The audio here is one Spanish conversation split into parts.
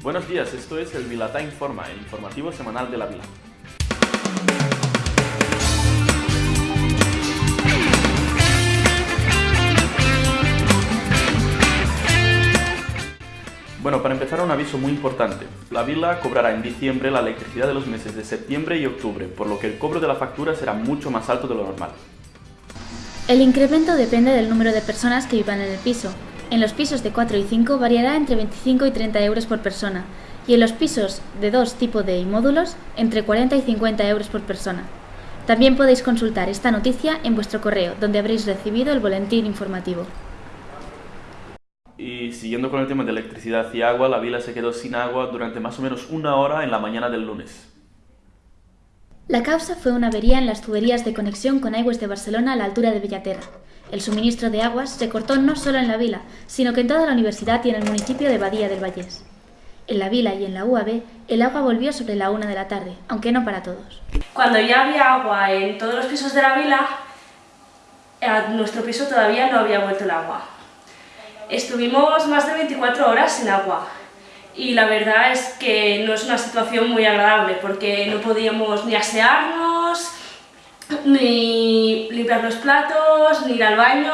Buenos días, esto es el Vilatá Informa, el informativo semanal de la Vila. Bueno, para empezar un aviso muy importante. La Vila cobrará en diciembre la electricidad de los meses de septiembre y octubre, por lo que el cobro de la factura será mucho más alto de lo normal. El incremento depende del número de personas que vivan en el piso. En los pisos de 4 y 5 variará entre 25 y 30 euros por persona, y en los pisos de dos tipo D y módulos entre 40 y 50 euros por persona. También podéis consultar esta noticia en vuestro correo, donde habréis recibido el boletín informativo. Y siguiendo con el tema de electricidad y agua, la vila se quedó sin agua durante más o menos una hora en la mañana del lunes. La causa fue una avería en las tuberías de conexión con Aigües de Barcelona a la altura de Bellaterra. El suministro de aguas se cortó no solo en la vila, sino que en toda la universidad y en el municipio de Badía del Vallés. En la vila y en la UAB, el agua volvió sobre la una de la tarde, aunque no para todos. Cuando ya había agua en todos los pisos de la vila, a nuestro piso todavía no había vuelto el agua. Estuvimos más de 24 horas sin agua y la verdad es que no es una situación muy agradable porque no podíamos ni asearnos, ni limpiar los platos, ni ir al baño,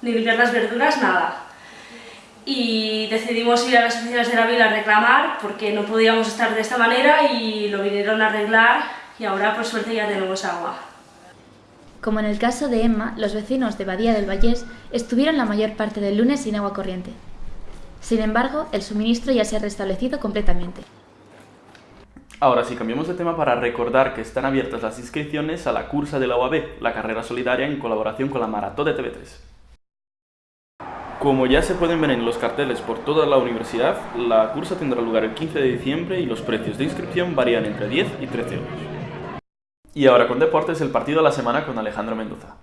ni limpiar las verduras, nada. Y decidimos ir a las oficinas de la vila a reclamar porque no podíamos estar de esta manera y lo vinieron a arreglar y ahora por suerte ya tenemos agua. Como en el caso de Emma, los vecinos de Badía del Vallés estuvieron la mayor parte del lunes sin agua corriente. Sin embargo, el suministro ya se ha restablecido completamente. Ahora sí, cambiamos de tema para recordar que están abiertas las inscripciones a la cursa de la UAB, la carrera solidaria en colaboración con la Maratón de TV3. Como ya se pueden ver en los carteles por toda la universidad, la cursa tendrá lugar el 15 de diciembre y los precios de inscripción varían entre 10 y 13 euros. Y ahora con deportes, el partido de la semana con Alejandro Mendoza.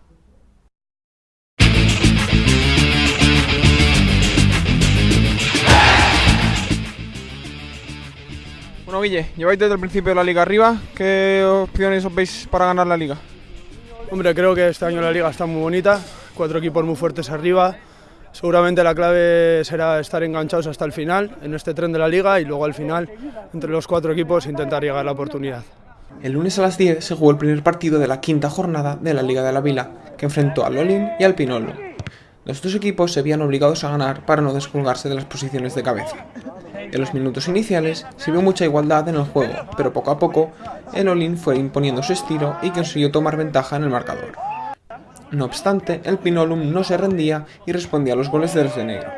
Bueno, Guille, lleváis desde el principio de la liga arriba. ¿Qué opciones os veis para ganar la liga? Hombre, creo que este año la liga está muy bonita, cuatro equipos muy fuertes arriba. Seguramente la clave será estar enganchados hasta el final en este tren de la liga y luego al final, entre los cuatro equipos, intentar llegar a la oportunidad. El lunes a las 10 se jugó el primer partido de la quinta jornada de la Liga de la Vila, que enfrentó al Olin y al Pinolo. Los dos equipos se habían obligados a ganar para no descolgarse de las posiciones de cabeza. En los minutos iniciales se vio mucha igualdad en el juego, pero poco a poco el Olin fue imponiendo su estilo y consiguió tomar ventaja en el marcador. No obstante, el Pinolum no se rendía y respondía a los goles del negro.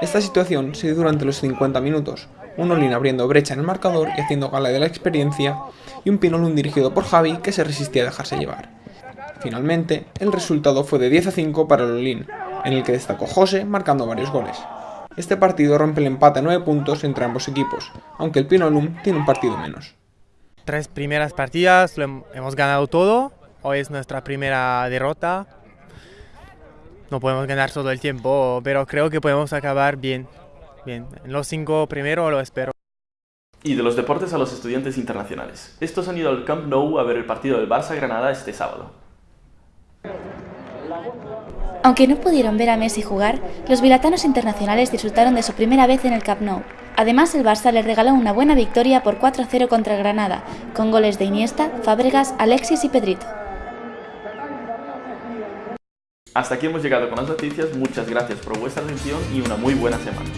Esta situación se dio durante los 50 minutos, un Olin abriendo brecha en el marcador y haciendo gala de la experiencia, y un Pinolum dirigido por Javi que se resistía a dejarse llevar. Finalmente, el resultado fue de 10 a 5 para el Olin, en el que destacó José marcando varios goles. Este partido rompe el empate a 9 puntos entre ambos equipos, aunque el Pinolum tiene un partido menos. Tres primeras partidas lo hemos ganado todo, hoy es nuestra primera derrota. No podemos ganar todo el tiempo, pero creo que podemos acabar bien. Bien, en los cinco primero lo espero. Y de los deportes a los estudiantes internacionales. Estos han ido al Camp Nou a ver el partido del Barça-Granada este sábado. Aunque no pudieron ver a Messi jugar, los vilatanos internacionales disfrutaron de su primera vez en el Camp Nou. Además, el Barça les regaló una buena victoria por 4-0 contra Granada, con goles de Iniesta, Fábregas, Alexis y Pedrito. Hasta aquí hemos llegado con las noticias, muchas gracias por vuestra atención y una muy buena semana.